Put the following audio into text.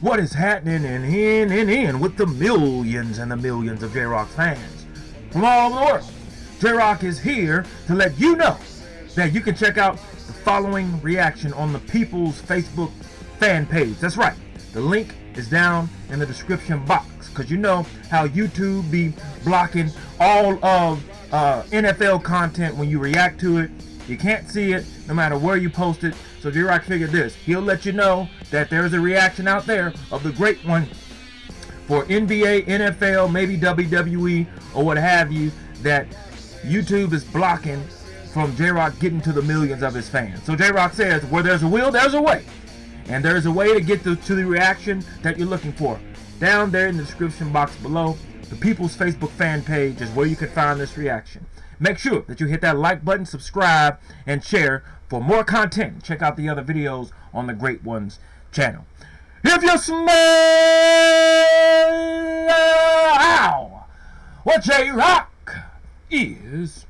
what is happening in, in, in, in with the millions and the millions of J-Rock fans from all over the world. J-Rock is here to let you know that you can check out the following reaction on the People's Facebook fan page. That's right. The link is down in the description box because you know how YouTube be blocking all of uh, NFL content when you react to it. You can't see it no matter where you post it. So J-Rock figured this. He'll let you know that there's a reaction out there of the great one for NBA, NFL, maybe WWE or what have you that YouTube is blocking from J-Rock getting to the millions of his fans. So J-Rock says, where there's a will, there's a way. And there's a way to get to the reaction that you're looking for. Down there in the description box below, the People's Facebook fan page is where you can find this reaction. Make sure that you hit that like button, subscribe, and share for more content. Check out the other videos on the Great Ones channel. If you smell how what J-Rock is.